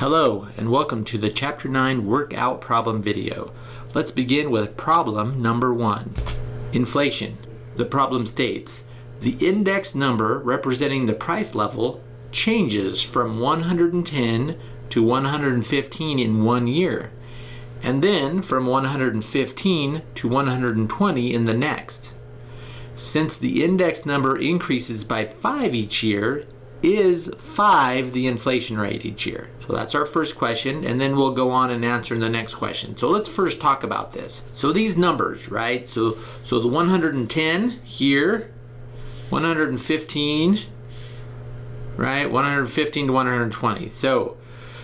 Hello and welcome to the Chapter 9 Workout Problem video. Let's begin with problem number 1. Inflation. The problem states, the index number representing the price level changes from 110 to 115 in one year, and then from 115 to 120 in the next. Since the index number increases by 5 each year, is 5 the inflation rate each year? So that's our first question, and then we'll go on and answer the next question. So let's first talk about this. So these numbers, right? So, so the 110 here, 115, right? 115 to 120. So,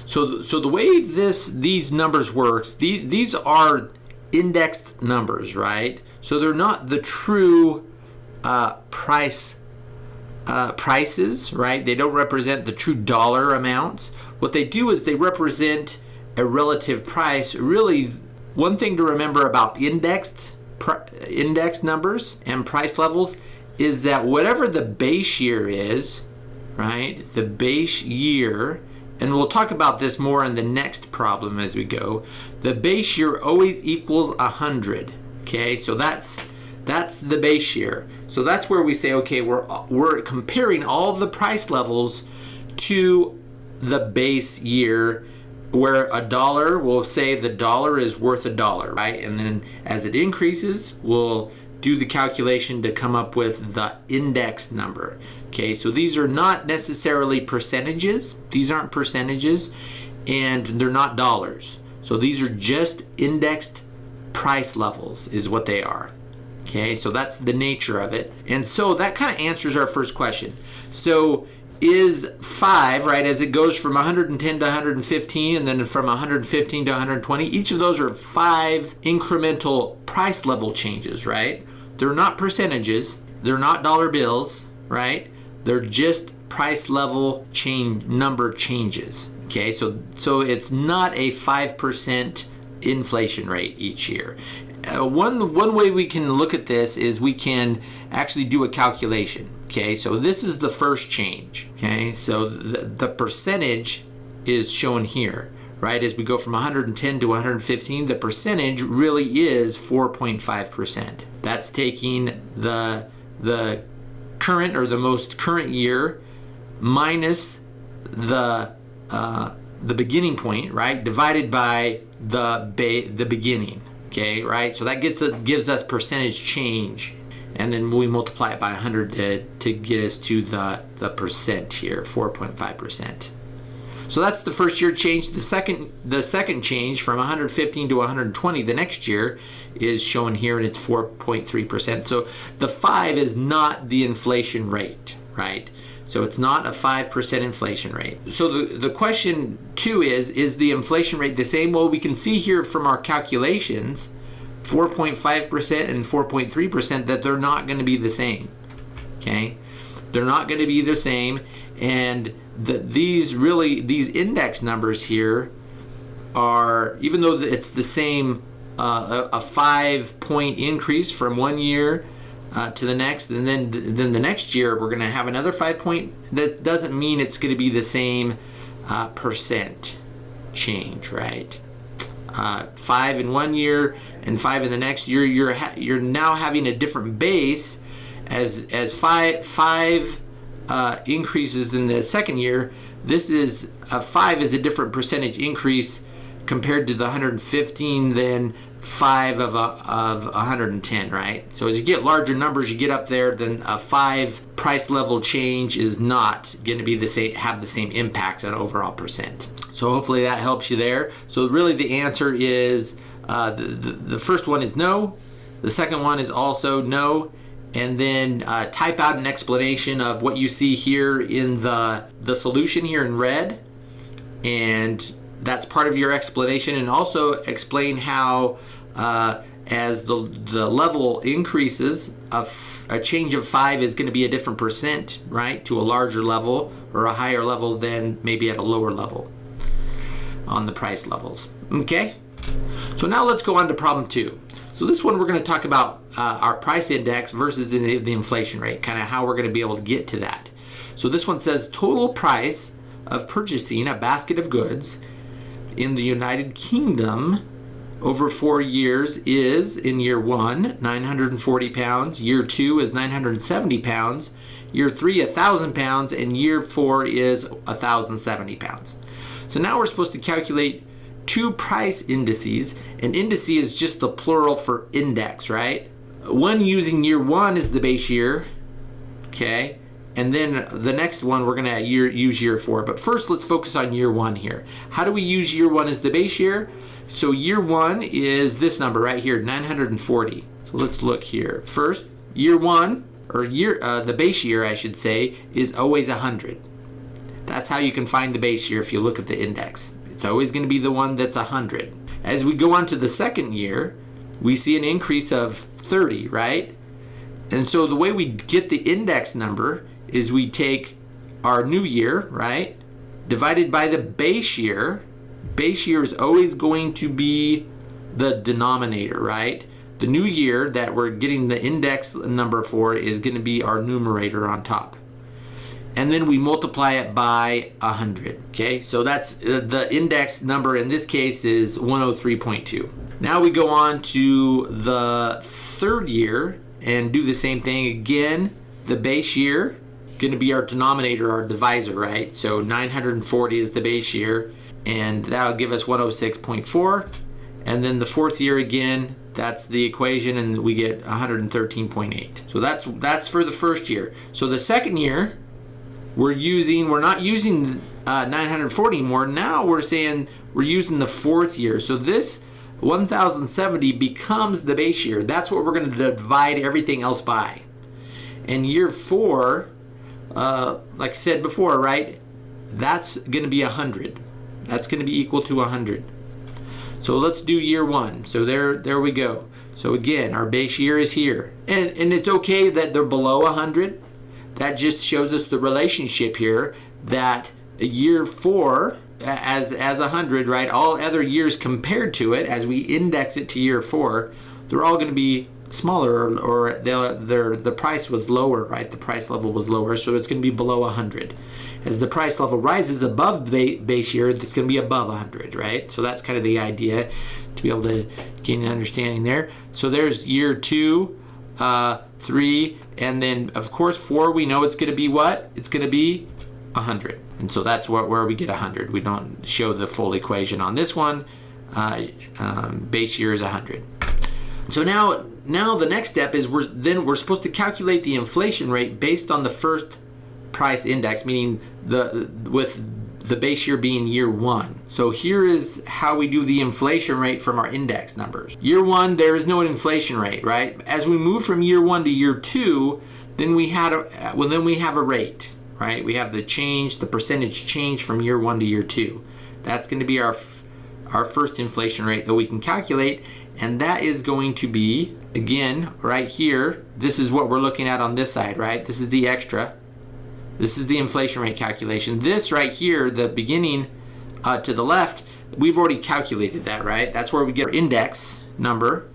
so, so the way this these numbers works, these, these are indexed numbers, right? So they're not the true uh, price uh, prices, right? They don't represent the true dollar amounts. What they do is they represent a relative price. Really, one thing to remember about indexed index numbers and price levels is that whatever the base year is, right? The base year, and we'll talk about this more in the next problem as we go. The base year always equals 100, okay? So that's that's the base year. So that's where we say, okay, we're, we're comparing all the price levels to the base year where a dollar, we'll say the dollar is worth a dollar, right? And then as it increases, we'll do the calculation to come up with the index number. Okay, so these are not necessarily percentages. These aren't percentages and they're not dollars. So these are just indexed price levels is what they are. Okay, so that's the nature of it. And so that kind of answers our first question. So is 5, right, as it goes from 110 to 115 and then from 115 to 120, each of those are 5 incremental price level changes, right? They're not percentages, they're not dollar bills, right? They're just price level change number changes. Okay, so so it's not a 5% inflation rate each year uh, one one way we can look at this is we can actually do a calculation. Okay, so this is the first change. Okay, so the, the percentage is shown here, right? As we go from 110 to 115, the percentage really is 4.5%. That's taking the the current or the most current year minus the uh, the beginning point, right? Divided by the the beginning okay, right? So that gets a, gives us percentage change. And then we multiply it by 100 to, to get us to the, the percent here, 4.5%. So that's the first year change. The second, the second change from 115 to 120 the next year is shown here and it's 4.3%. So the 5 is not the inflation rate, right? So it's not a 5% inflation rate. So the, the question two is, is the inflation rate the same? Well, we can see here from our calculations, 4.5% and 4.3% that they're not gonna be the same, okay? They're not gonna be the same and the, these really, these index numbers here are, even though it's the same, uh, a, a five point increase from one year uh, to the next, and then then the next year we're going to have another five point. That doesn't mean it's going to be the same uh, percent change, right? Uh, five in one year and five in the next year. You're you're now having a different base as as five five uh, increases in the second year. This is a five is a different percentage increase compared to the 115 then 5 of, a, of 110, right? So as you get larger numbers, you get up there, then a 5 price level change is not going to be the same, have the same impact on overall percent. So hopefully that helps you there. So really the answer is, uh, the, the, the, first one is no, the second one is also no, and then uh, type out an explanation of what you see here in the, the solution here in red, and that's part of your explanation and also explain how uh, as the, the level increases, a, a change of five is going to be a different percent, right, to a larger level or a higher level than maybe at a lower level on the price levels. Okay? So now let's go on to problem two. So this one we're going to talk about uh, our price index versus the, the inflation rate, kind of how we're going to be able to get to that. So this one says total price of purchasing a basket of goods in the United Kingdom over four years is in year one 940 pounds. Year two is 970 pounds. Year three 1000 pounds. And year four is 1070 pounds. So now we're supposed to calculate two price indices. An indice is just the plural for index right? One using year one is the base year. Okay. And then the next one we're going to use year four. But first, let's focus on year one here. How do we use year one as the base year? So year one is this number right here, 940. So let's look here. First, year one, or year uh, the base year, I should say, is always 100. That's how you can find the base year if you look at the index. It's always going to be the one that's 100. As we go on to the second year, we see an increase of 30, right? And so the way we get the index number is we take our new year, right, divided by the base year. Base year is always going to be the denominator, right? The new year that we're getting the index number for is going to be our numerator on top. And then we multiply it by 100. Okay, so that's uh, the index number in this case is 103.2. Now we go on to the third year and do the same thing again. The base year going to be our denominator, our divisor, right? So 940 is the base year, and that'll give us 106.4. And then the fourth year again, that's the equation, and we get 113.8. So that's that's for the first year. So the second year, we're using, we're not using uh, 940 anymore. Now we're saying we're using the fourth year. So this 1070 becomes the base year. That's what we're going to divide everything else by. And year four, uh, like I said before, right? That's going to be 100. That's going to be equal to 100. So let's do year one. So there, there we go. So again, our base year is here. And, and it's okay that they're below 100. That just shows us the relationship here that year four as, as 100, right? All other years compared to it, as we index it to year four, they're all going to be smaller or, the, the price was lower, right? The price level was lower, so it's going to be below 100. As the price level rises above the base year, it's going to be above 100, right? So that's kind of the idea to be able to gain an understanding there. So there's year two, uh, three, and then of course four, we know it's going to be what? It's going to be 100. And so that's what, where we get 100. We don't show the full equation on this one. Uh, um, base year is 100. So now, now the next step is we're then we're supposed to calculate the inflation rate based on the first price index, meaning the with the base year being year one. So here is how we do the inflation rate from our index numbers. Year one, there is no inflation rate, right? As we move from year one to year two, then we had a well then we have a rate, right? We have the change, the percentage change from year one to year two. That's going to be our our first inflation rate that we can calculate and that is going to be, again, right here, this is what we're looking at on this side, right? This is the extra. This is the inflation rate calculation. This right here, the beginning uh, to the left, we've already calculated that, right? That's where we get our index number.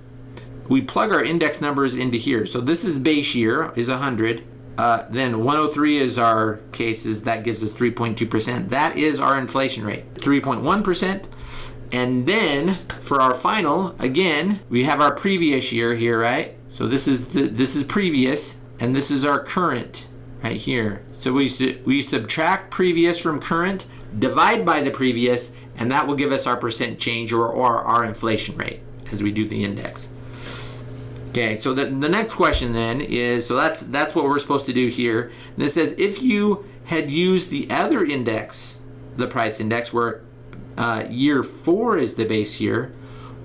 We plug our index numbers into here. So this is base year, is 100. Uh, then 103 is our cases, that gives us 3.2%. That is our inflation rate. 3.1%. And then for our final, again, we have our previous year here, right? So this is the, this is previous, and this is our current right here. So we, we subtract previous from current, divide by the previous, and that will give us our percent change or, or our inflation rate as we do the index. Okay, so the, the next question then is, so that's, that's what we're supposed to do here. And it says, if you had used the other index, the price index, where uh, year four is the base year,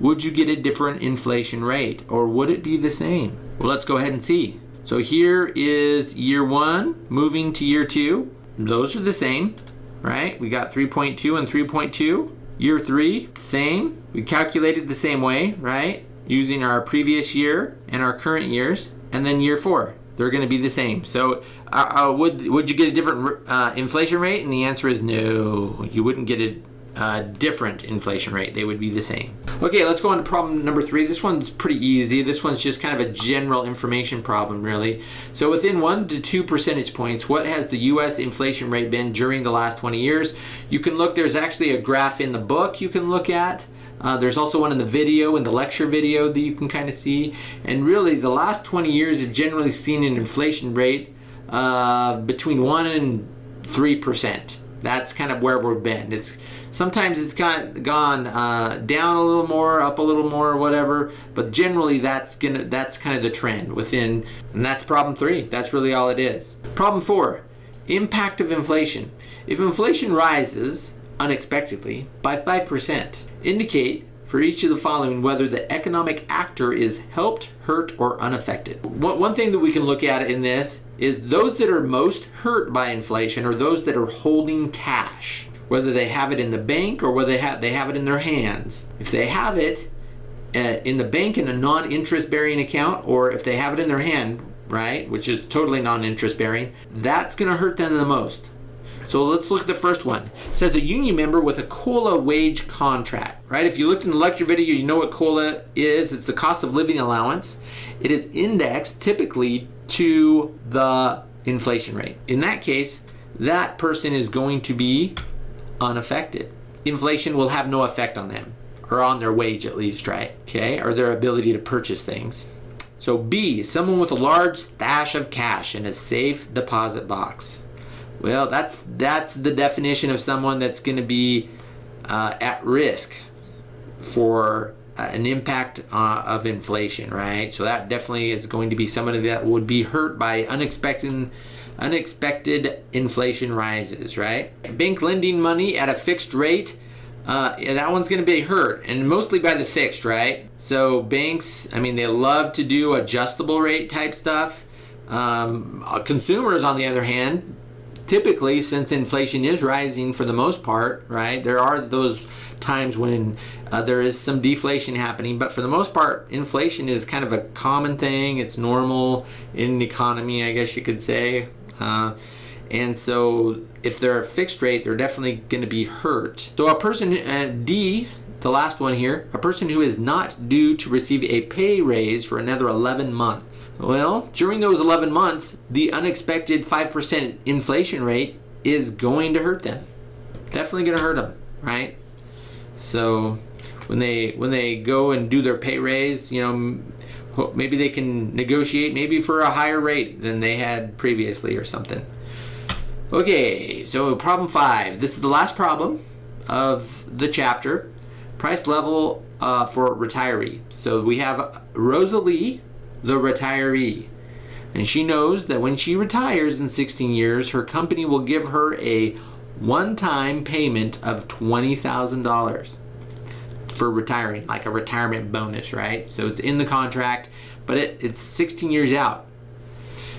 would you get a different inflation rate or would it be the same? Well, let's go ahead and see. So here is year one moving to year two. Those are the same, right? We got 3.2 and 3.2. Year three, same. We calculated the same way, right? Using our previous year and our current years. And then year four, they're going to be the same. So uh, uh, would, would you get a different uh, inflation rate? And the answer is no, you wouldn't get it uh, different inflation rate. They would be the same. Okay, let's go on to problem number three. This one's pretty easy. This one's just kind of a general information problem, really. So within one to two percentage points, what has the U.S. inflation rate been during the last 20 years? You can look, there's actually a graph in the book you can look at. Uh, there's also one in the video, in the lecture video that you can kind of see. And really, the last 20 years have generally seen an inflation rate uh, between 1 and 3%. That's kind of where we've been. It's Sometimes it's got gone uh, down a little more, up a little more, whatever. But generally, that's gonna that's kind of the trend within, and that's problem three. That's really all it is. Problem four, impact of inflation. If inflation rises unexpectedly by five percent, indicate for each of the following whether the economic actor is helped, hurt, or unaffected. One thing that we can look at in this is those that are most hurt by inflation are those that are holding cash whether they have it in the bank or whether they have, they have it in their hands. If they have it uh, in the bank in a non-interest bearing account or if they have it in their hand, right, which is totally non-interest bearing, that's going to hurt them the most. So let's look at the first one. It says a union member with a COLA wage contract, right? If you looked in the lecture video, you know what COLA is. It's the cost of living allowance. It is indexed typically to the inflation rate. In that case, that person is going to be unaffected. Inflation will have no effect on them, or on their wage at least, right? Okay, or their ability to purchase things. So B, someone with a large stash of cash in a safe deposit box. Well, that's that's the definition of someone that's going to be uh, at risk for uh, an impact uh, of inflation, right? So that definitely is going to be somebody that would be hurt by unexpected unexpected inflation rises, right? Bank lending money at a fixed rate, uh, yeah, that one's going to be hurt, and mostly by the fixed, right? So banks, I mean, they love to do adjustable rate type stuff. Um, uh, consumers, on the other hand, typically, since inflation is rising for the most part, right? There are those times when uh, there is some deflation happening, but for the most part, inflation is kind of a common thing. It's normal in the economy, I guess you could say. Uh, and so if they're a fixed rate, they're definitely going to be hurt. So a person, uh, D, the last one here, a person who is not due to receive a pay raise for another 11 months. Well, during those 11 months, the unexpected 5% inflation rate is going to hurt them. Definitely going to hurt them, right? So when they when they go and do their pay raise, you know, maybe they can negotiate maybe for a higher rate than they had previously or something. Okay, so problem five. This is the last problem of the chapter. Price level uh, for retiree. So we have Rosalie, the retiree. And she knows that when she retires in 16 years, her company will give her a one-time payment of $20,000 for retiring, like a retirement bonus, right? So it's in the contract, but it, it's 16 years out.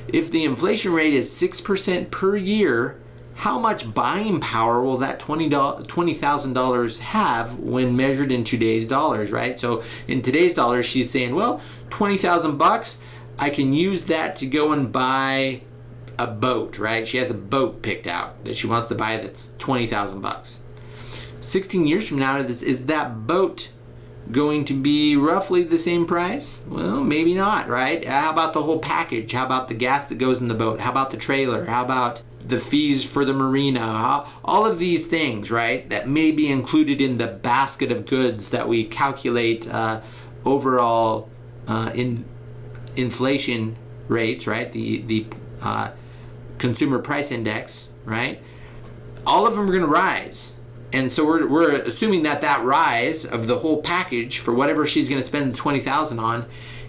If the inflation rate is 6% per year, how much buying power will that $20,000 have when measured in today's dollars, right? So in today's dollars, she's saying, well, 20,000 bucks, I can use that to go and buy a boat, right? She has a boat picked out that she wants to buy that's 20,000 bucks. 16 years from now, is, is that boat going to be roughly the same price? Well, maybe not, right? How about the whole package? How about the gas that goes in the boat? How about the trailer? How about the fees for the marina? How, all of these things, right, that may be included in the basket of goods that we calculate uh, overall uh, in inflation rates, right? The the uh, consumer price index, right? All of them are going to rise and so we're, we're assuming that that rise of the whole package for whatever she's going to spend 20000 on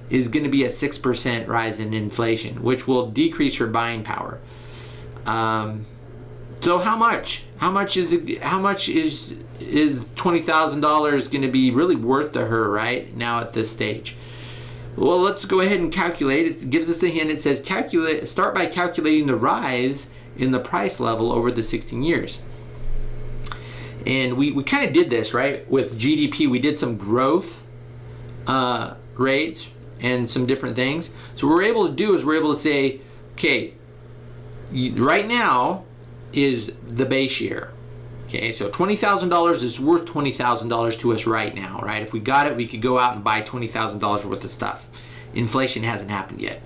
is going to be a 6% rise in inflation, which will decrease her buying power. Um, so how much? How much is it, how much is is $20,000 going to be really worth to her right now at this stage? Well, let's go ahead and calculate. It gives us a hint. It says calculate start by calculating the rise in the price level over the 16 years. And we, we kind of did this, right? With GDP, we did some growth uh, rates and some different things. So what we're able to do is we're able to say, okay, right now is the base year. Okay, so $20,000 is worth $20,000 to us right now, right? If we got it, we could go out and buy $20,000 worth of stuff. Inflation hasn't happened yet.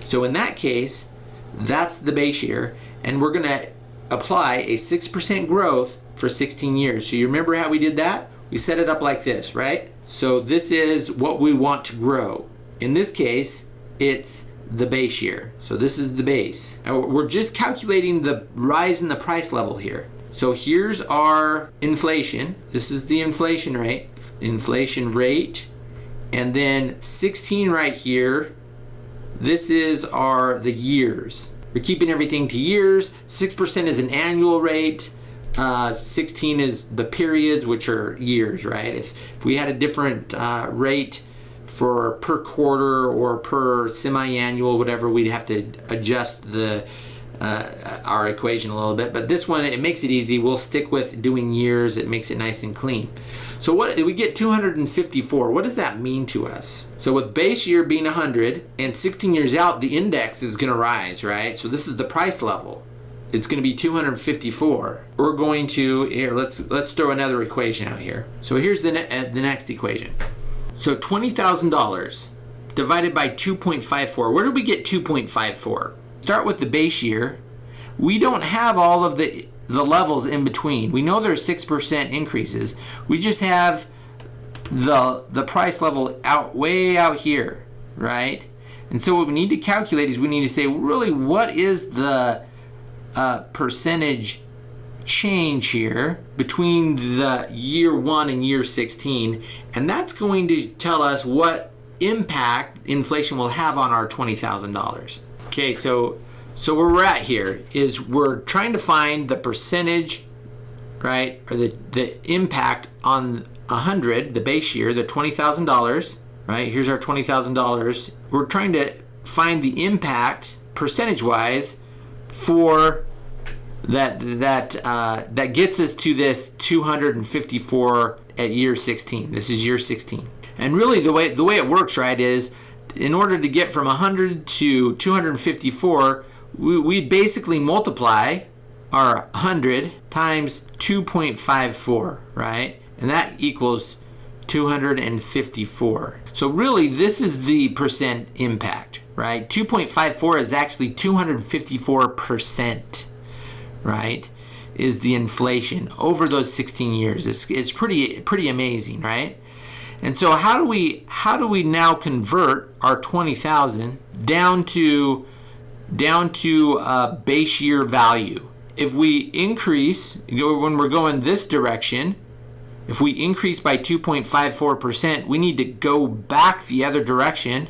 So in that case, that's the base year, and we're gonna apply a 6% growth for 16 years. So you remember how we did that? We set it up like this, right? So this is what we want to grow. In this case, it's the base year. So this is the base. We're just calculating the rise in the price level here. So here's our inflation. This is the inflation rate, inflation rate. And then 16 right here, this is our the years. We're keeping everything to years. 6% is an annual rate. Uh, 16 is the periods, which are years, right? If, if we had a different uh, rate for per quarter or per semi-annual, whatever, we'd have to adjust the uh, our equation a little bit. But this one, it makes it easy. We'll stick with doing years. It makes it nice and clean. So what we get 254. What does that mean to us? So with base year being 100 and 16 years out, the index is going to rise, right? So this is the price level it's going to be 254. We're going to here. Let's let's throw another equation out here. So here's the ne uh, the next equation. So twenty thousand dollars divided by 2.54. Where do we get 2.54? Start with the base year. We don't have all of the the levels in between. We know there's six percent increases. We just have the the price level out way out here, right? And so what we need to calculate is we need to say really what is the uh, percentage change here between the year one and year 16 and that's going to tell us what impact inflation will have on our $20,000. Okay, so so where we're at here is we're trying to find the percentage, right, or the, the impact on 100, the base year, the $20,000, right? Here's our $20,000. We're trying to find the impact percentage-wise for that that uh, that gets us to this 254 at year 16. This is year 16. And really the way the way it works right is in order to get from 100 to 254 we, we basically multiply our 100 times 2.54 right and that equals 254 so really this is the percent impact right 2.54 is actually 254 percent right, is the inflation over those 16 years. It's, it's pretty pretty amazing, right? And so how do we how do we now convert our 20,000 down to down to a base year value? If we increase when we're going this direction, if we increase by 2.54%, we need to go back the other direction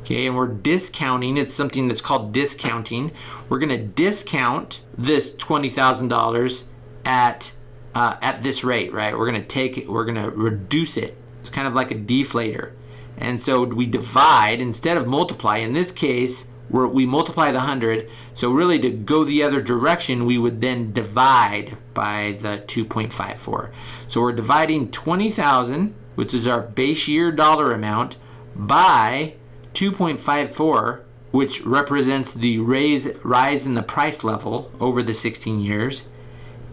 okay, and we're discounting, it's something that's called discounting. We're gonna discount this $20,000 at uh, at this rate, right? We're gonna take it, we're gonna reduce it. It's kind of like a deflator. And so we divide instead of multiply. In this case, we we multiply the 100. So really to go the other direction, we would then divide by the 2.54. So we're dividing 20,000, which is our base year dollar amount, by 2.54, which represents the raise, rise in the price level over the 16 years.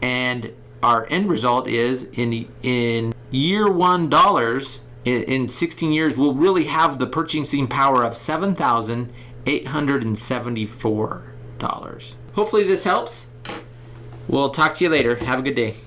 And our end result is in, in year one dollars, in, in 16 years, we'll really have the purchasing power of $7,874. Hopefully this helps. We'll talk to you later. Have a good day.